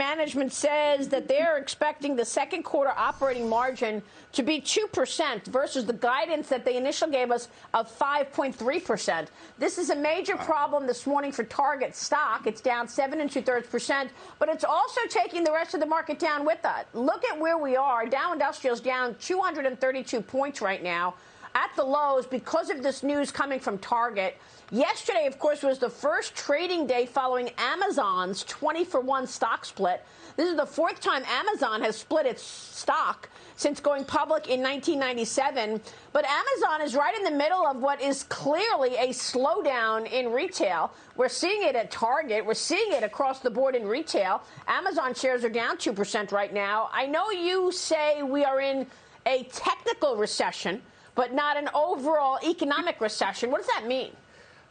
management says that they're expecting the second quarter operating margin to be 2% versus the guidance that they initially gave us of 5.3%. This is a major problem this morning for Target stock. It's down 7 and two thirds percent, but it's also taking the rest of the market down with it. Look at where we are. Dow Industrial's down 232 points right now at the lows because of this news coming from Target. Yesterday, of course, was the first trading day following Amazon's 20 for 1 stock split. This is the fourth time Amazon has split its stock since going public in 1997. But Amazon is right in the middle of what is clearly a slowdown in retail. We're seeing it at Target. We're seeing it across the board in retail. Amazon shares are down 2% right now. I know you say we are in a technical recession but not an overall economic recession. What does that mean?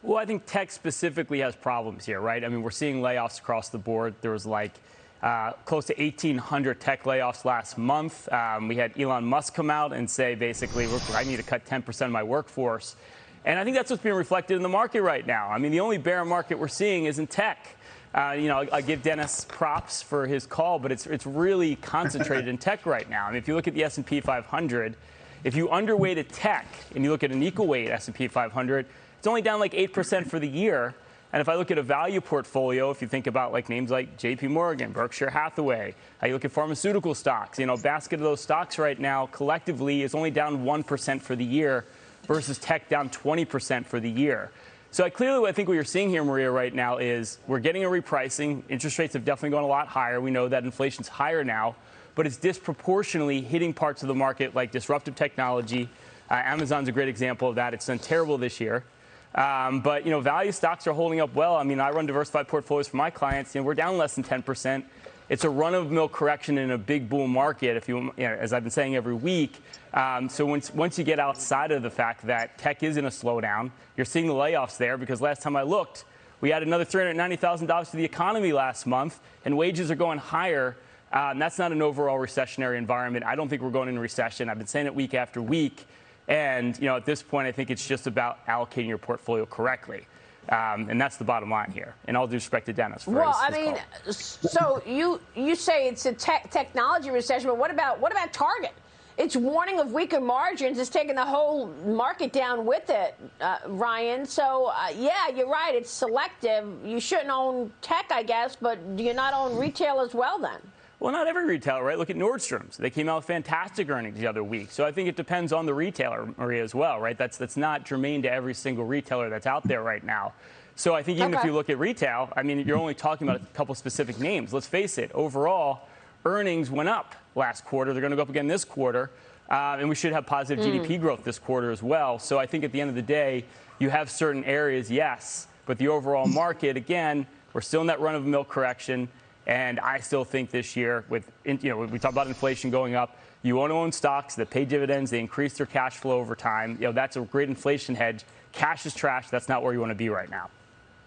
Well, I think tech specifically has problems here, right? I mean, we're seeing layoffs across the board. There was like uh, close to 1,800 tech layoffs last month. Um, we had Elon Musk come out and say, basically, I need to cut 10% of my workforce. And I think that's what's being reflected in the market right now. I mean, the only bear market we're seeing is in tech. Uh, you know, I give Dennis props for his call, but it's it's really concentrated in tech right now. I mean, if you look at the S&P 500, if you underweighted tech and you look at an equal weight S&P 500, it's only down like 8% for the year. And if I look at a value portfolio, if you think about like names like JP Morgan, Berkshire Hathaway, how you look at pharmaceutical stocks, you know, basket of those stocks right now collectively is only down 1% for the year versus tech down 20% for the year. So I clearly, I think what you're seeing here, Maria, right now is we're getting a repricing. Interest rates have definitely gone a lot higher. We know that inflation's higher now but it's disproportionately hitting parts of the market like disruptive technology. Uh, Amazon's a great example of that. It's done terrible this year. Um, but you know, value stocks are holding up well. I mean, I run diversified portfolios for my clients. You know, we're down less than 10 percent. It's a run-of-mill correction in a big bull market, if you, you know, as I've been saying every week. Um, so once once you get outside of the fact that tech is in a slowdown, you're seeing the layoffs there because last time I looked, we had another $390,000 to the economy last month, and wages are going higher um, that's not an overall recessionary environment. I don't think we're going into recession. I've been saying it week after week. And, you know, at this point, I think it's just about allocating your portfolio correctly. Um, and that's the bottom line here. And all due respect to Dennis. well, his, I mean, call. so you you say it's a te technology recession, but what about what about Target? Its warning of weaker margins It's taking the whole market down with it, uh, Ryan. So uh, yeah, you're right. It's selective. You shouldn't own tech, I guess, but do you not own retail as well then? Well, not every retailer, right? Look at Nordstrom's. They came out with fantastic earnings the other week. So I think it depends on the retailer, Maria, as well, right? That's that's not germane to every single retailer that's out there right now. So I think even okay. if you look at retail, I mean, you're only talking about a couple specific names. Let's face it, overall, earnings went up last quarter. They're going to go up again this quarter. Uh, and we should have positive mm. GDP growth this quarter as well. So I think at the end of the day, you have certain areas, yes, but the overall market, again, we're still in that run of mill correction. And I still think this year, with you know, we talk about inflation going up. You want to own stocks that pay dividends, they increase their cash flow over time. You know, that's a great inflation hedge. Cash is trash. That's not where you want to be right now.